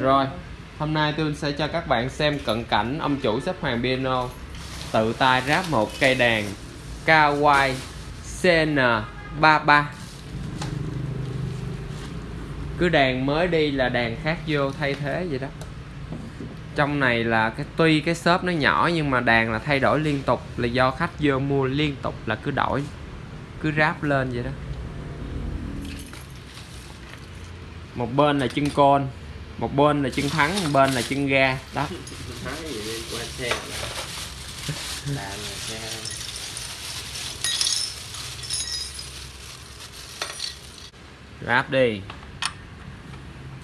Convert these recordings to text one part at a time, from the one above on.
Rồi, hôm nay tôi sẽ cho các bạn xem cận cảnh ông chủ xếp hoàng piano. Tự tay ráp một cây đàn Kawai CN33 cứ đàn mới đi là đàn khác vô thay thế vậy đó. Trong này là cái tuy cái shop nó nhỏ nhưng mà đàn là thay đổi liên tục là do khách vô mua liên tục là cứ đổi cứ ráp lên vậy đó. Một bên là chân côn một bên là chân thắng một bên là chân ga. Đó. Ráp đi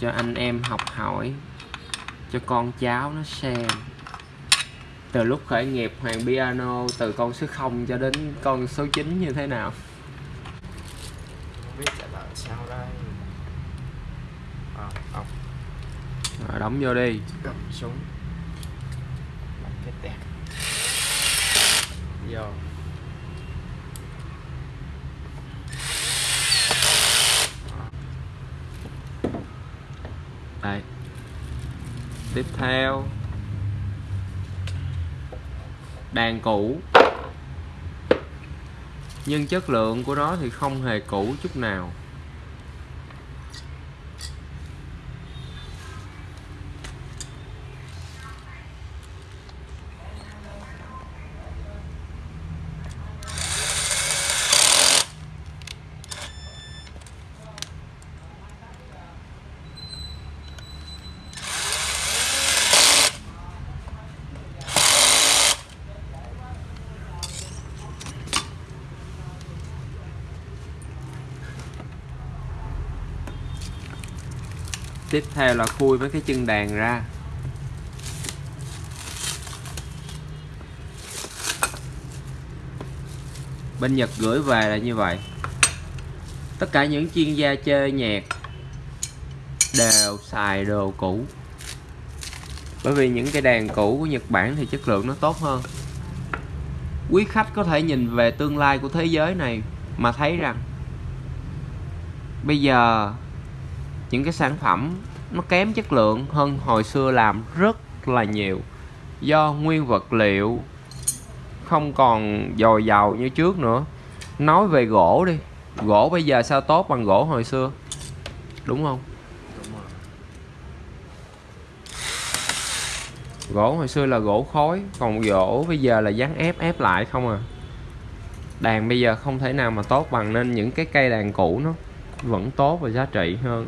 cho anh em học hỏi. Cho con cháu nó xem. Từ lúc khởi nghiệp hoàng piano từ con số 0 cho đến con số 9 như thế nào không biết sẽ làm sao đây à, ông rồi đóng vô đi. Cầm súng. Làm cái đẹp vô. Đây. Tiếp theo. Đàn cũ. Nhưng chất lượng của nó thì không hề cũ chút nào tiếp theo là khui mấy cái chân đàn ra. Bên Nhật gửi về là như vậy. Tất cả những chuyên gia chơi nhạc đều xài đồ cũ. Bởi vì những cái đàn cũ của Nhật Bản thì chất lượng nó tốt hơn. Quý khách có thể nhìn về tương lai của thế giới này mà thấy rằng bây giờ những cái sản phẩm nó kém chất lượng hơn hồi xưa làm rất là nhiều. Do nguyên vật liệu không còn dồi dào như trước nữa. Nói về gỗ đi gỗ bây giờ sao tốt bằng gỗ hồi xưa? Đúng không? Đúng rồi. Gỗ hồi xưa là gỗ khói còn gỗ bây giờ là dán ép ép lại không à. Đàn bây giờ không thể nào mà tốt bằng nên những cái cây đàn cũ nó vẫn tốt và giá trị hơn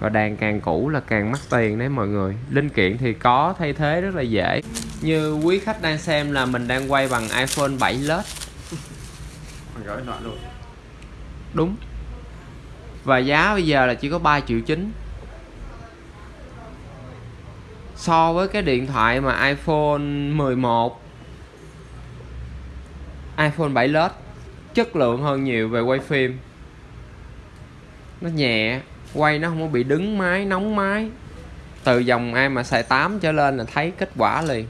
và đàn càng cũ là càng mắc tiền đấy mọi người. Linh kiện thì có thay thế rất là dễ. Như quý khách đang xem là mình đang quay bằng iPhone 7 LED luôn. Đúng. Và giá bây giờ là chỉ có 3 triệu chín. So với cái điện thoại mà iPhone 11 iPhone 7 LED chất lượng hơn nhiều về quay phim. Nó nhẹ quay nó không có bị đứng máy, nóng máy. Từ dòng ai mà xài 8 trở lên là thấy kết quả liền.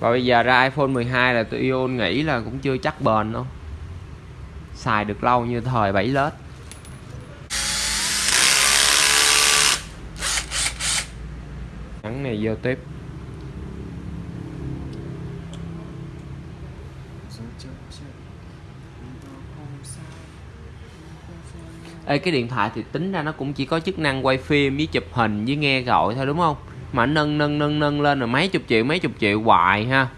Và bây giờ ra iPhone 12 là tụi Ion nghĩ là cũng chưa chắc bền đâu. Xài được lâu như thời 7 lết. Nhắn này vô tiếp. Ê, cái điện thoại thì tính ra nó cũng chỉ có chức năng quay phim với chụp hình với nghe gọi thôi, đúng không? Mà nâng nâng nâng nâng lên rồi mấy chục triệu, mấy chục triệu hoài ha.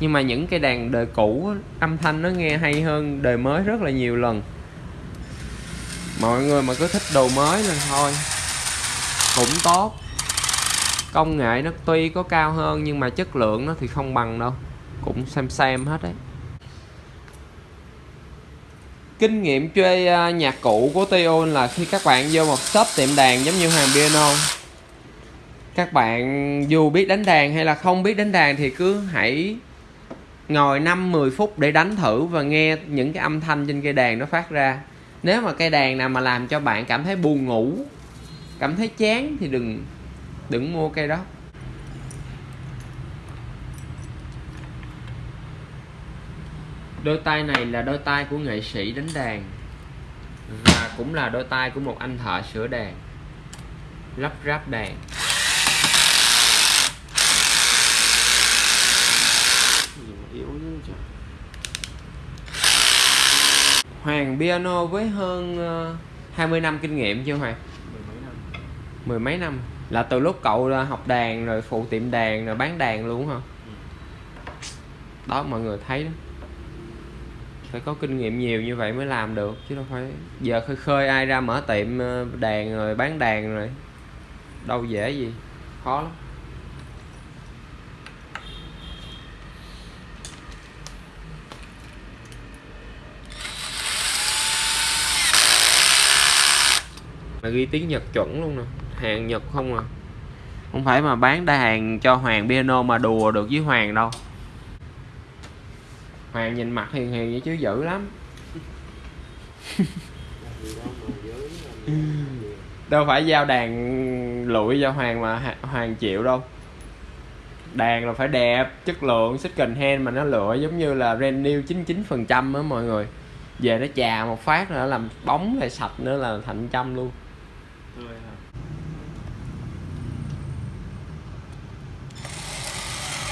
Nhưng mà những cái đàn đời cũ, âm thanh nó nghe hay hơn đời mới rất là nhiều lần. Mọi người mà cứ thích đồ mới là thôi cũng tốt. Công nghệ nó tuy có cao hơn nhưng mà chất lượng nó thì không bằng đâu. Cũng xem xem hết đấy kinh nghiệm chơi à, nhạc cụ của Tion là khi các bạn vô một shop tiệm đàn giống như Hoàng Piano, các bạn dù biết đánh đàn hay là không biết đánh đàn thì cứ hãy ngồi 5-10 phút để đánh thử và nghe những cái âm thanh trên cây đàn nó phát ra. Nếu mà cây đàn nào mà làm cho bạn cảm thấy buồn ngủ, cảm thấy chán thì đừng đừng mua cây đó. Đôi tay này là đôi tay của nghệ sĩ đánh đàn và cũng là đôi tay của một anh thợ sửa đàn lắp ráp đàn Hoàng piano với hơn ờ, 20 năm kinh nghiệm chưa Hoàng? Mười mấy năm Mười mấy năm Là từ lúc cậu là học đàn rồi phụ tiệm đàn rồi bán đàn luôn hả? Ừ. Đó mọi người thấy đó phải có kinh nghiệm nhiều như vậy mới làm được, Chứ đâu phải Giờ khơi khơi ai ra mở tiệm ờ, đàn rồi bán đàn rồi. Đâu dễ gì, Khó lắm. Mà ghi tiếng Nhật chuẩn luôn nè, hàng Nhật không à. Không phải mà bán đa hàng cho Hoàng piano mà đùa được với Hoàng đâu. Hoàng nhìn mặt hiền hiền vậy chứ dữ lắm. Đâu phải giao đàn lụi cho Hoàng mà Hoàng chịu đâu. Đàn là phải đẹp, chất lượng second hand mà nó lựa giống như là brand new 99% á mọi người. Về nó chà một phát là làm bóng lại sạch nữa là thành trăm luôn.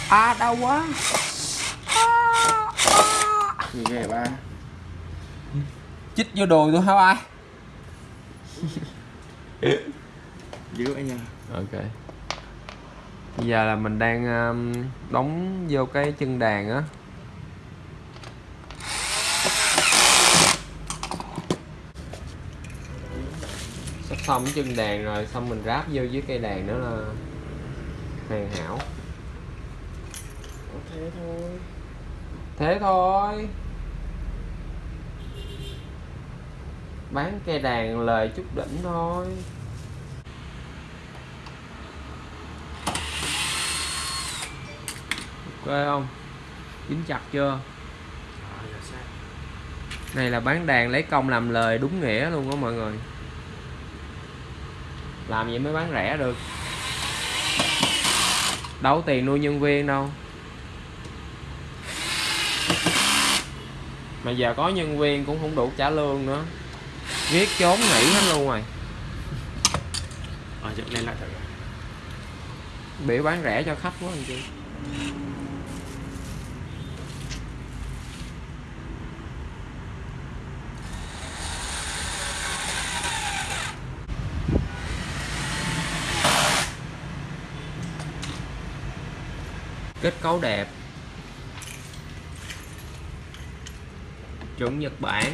À đau quá. Gì ghê ba chích vô đùi tôi hả ai? Dữ anh nha. Ok. Bây giờ là mình đang um, đóng vô cái chân đàn á. Sắp xong cái chân đàn rồi xong mình ráp vô với cây đàn nữa là hoàn hảo. Thế thôi thế thôi. Bán cây đàn lời chút đỉnh thôi. Ok không? Dính chặt chưa? Này là bán đàn lấy công làm lời đúng nghĩa luôn đó mọi người. Làm vậy mới bán rẻ được? Đâu tiền nuôi nhân viên đâu. Mà giờ có nhân viên cũng không đủ trả lương nữa. Viết trốn nghỉ hết luôn rồi. Ờ dựng lên lại rồi biểu bán rẻ cho khách quá anh chị kết cấu đẹp chuẩn Nhật Bản.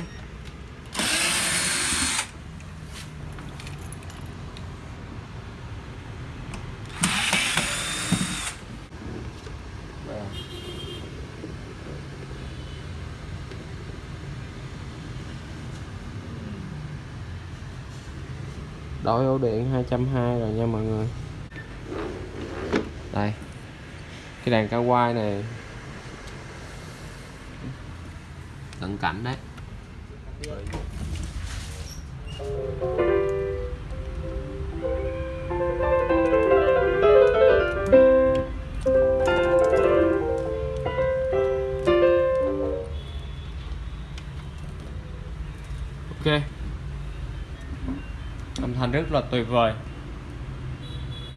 Đổi ổ điện 220 rồi nha mọi người. Đây. Cái đàn cao quai này cận cảnh đấy. Ok. Âm thanh rất là tuyệt vời.